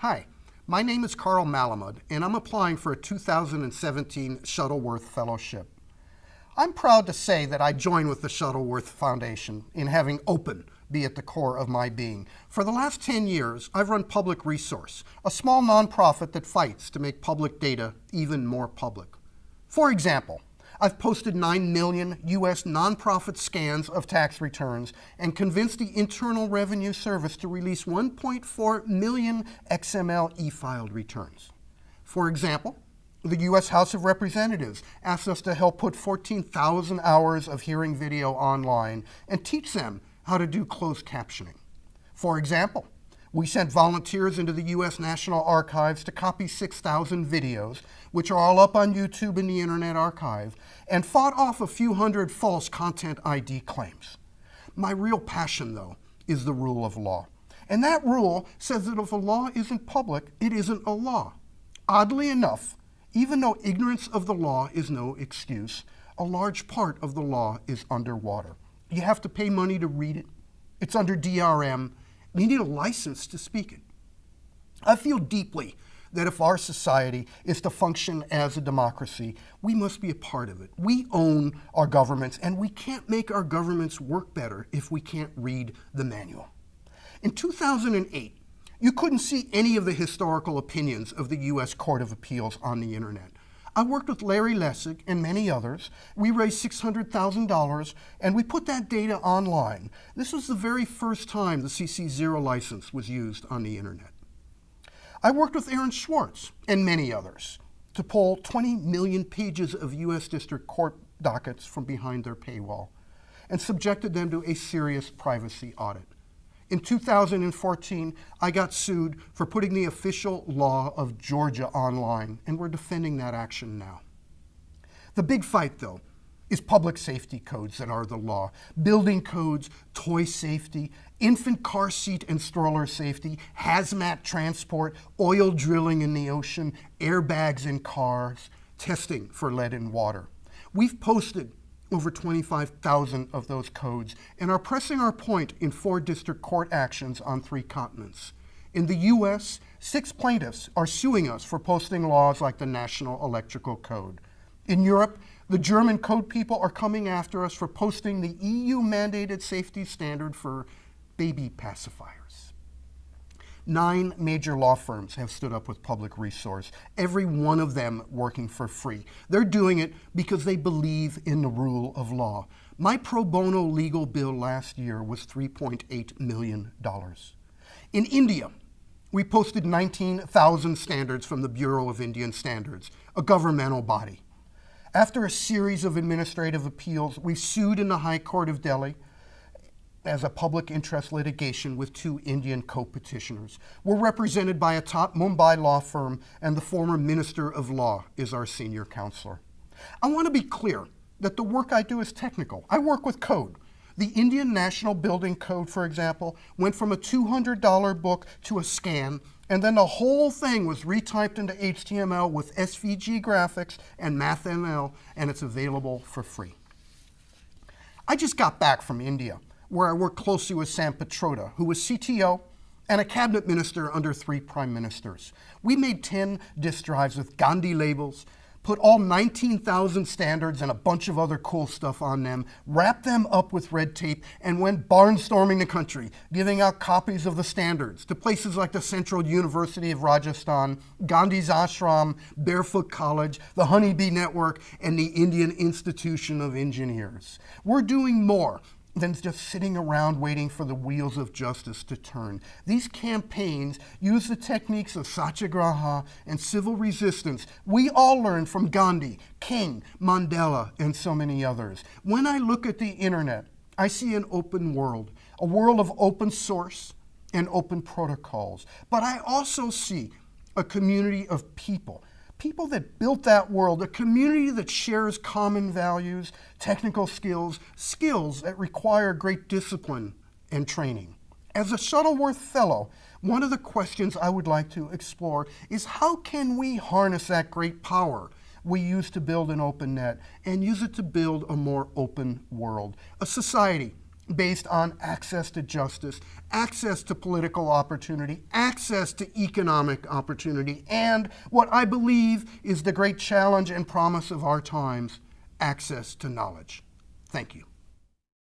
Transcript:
Hi, my name is Carl Malamud, and I'm applying for a 2017 Shuttleworth Fellowship. I'm proud to say that I join with the Shuttleworth Foundation in having open be at the core of my being. For the last 10 years, I've run Public Resource, a small nonprofit that fights to make public data even more public. For example, I've posted 9 million U.S. nonprofit scans of tax returns and convinced the Internal Revenue Service to release 1.4 million XML e-filed returns. For example, the U.S. House of Representatives asked us to help put 14,000 hours of hearing video online and teach them how to do closed captioning. For example, we sent volunteers into the U.S. National Archives to copy 6,000 videos, which are all up on YouTube and the Internet Archive, and fought off a few hundred false content ID claims. My real passion, though, is the rule of law. And that rule says that if a law isn't public, it isn't a law. Oddly enough, even though ignorance of the law is no excuse, a large part of the law is underwater. You have to pay money to read it. It's under DRM. You need a license to speak it. I feel deeply that if our society is to function as a democracy, we must be a part of it. We own our governments, and we can't make our governments work better if we can't read the manual. In 2008, you couldn't see any of the historical opinions of the U.S. Court of Appeals on the internet. I worked with Larry Lessig and many others. We raised $600,000 and we put that data online. This was the very first time the CC0 license was used on the internet. I worked with Aaron Swartz and many others to pull 20 million pages of U.S. District Court dockets from behind their paywall and subjected them to a serious privacy audit. In 2014, I got sued for putting the official law of Georgia online, and we're defending that action now. The big fight, though, is public safety codes that are the law. Building codes, toy safety, infant car seat and stroller safety, hazmat transport, oil drilling in the ocean, airbags in cars, testing for lead in water. We've posted over 25,000 of those codes and are pressing our point in four district court actions on three continents. In the US, six plaintiffs are suing us for posting laws like the National Electrical Code. In Europe, the German code people are coming after us for posting the EU mandated safety standard for baby pacifiers. Nine major law firms have stood up with public resource, every one of them working for free. They're doing it because they believe in the rule of law. My pro bono legal bill last year was $3.8 million. In India, we posted 19,000 standards from the Bureau of Indian Standards, a governmental body. After a series of administrative appeals, we sued in the High Court of Delhi as a public interest litigation with two Indian co-petitioners. We're represented by a top Mumbai law firm and the former Minister of Law is our senior counselor. I want to be clear that the work I do is technical. I work with code. The Indian National Building Code, for example, went from a $200 book to a scan, and then the whole thing was retyped into HTML with SVG graphics and MathML, and it's available for free. I just got back from India where I worked closely with Sam Pitroda, who was CTO and a cabinet minister under three prime ministers. We made 10 disk drives with Gandhi labels, put all 19,000 standards and a bunch of other cool stuff on them, wrapped them up with red tape, and went barnstorming the country, giving out copies of the standards to places like the Central University of Rajasthan, Gandhi's Ashram, Barefoot College, the Honeybee Network, and the Indian Institution of Engineers. We're doing more than just sitting around waiting for the wheels of justice to turn. These campaigns use the techniques of satyagraha and civil resistance we all learned from Gandhi, King, Mandela, and so many others. When I look at the internet, I see an open world, a world of open source and open protocols. But I also see a community of people people that built that world, a community that shares common values, technical skills, skills that require great discipline and training. As a Shuttleworth Fellow, one of the questions I would like to explore is how can we harness that great power we use to build an open net and use it to build a more open world, a society based on access to justice, access to political opportunity, access to economic opportunity, and what I believe is the great challenge and promise of our times access to knowledge. Thank you.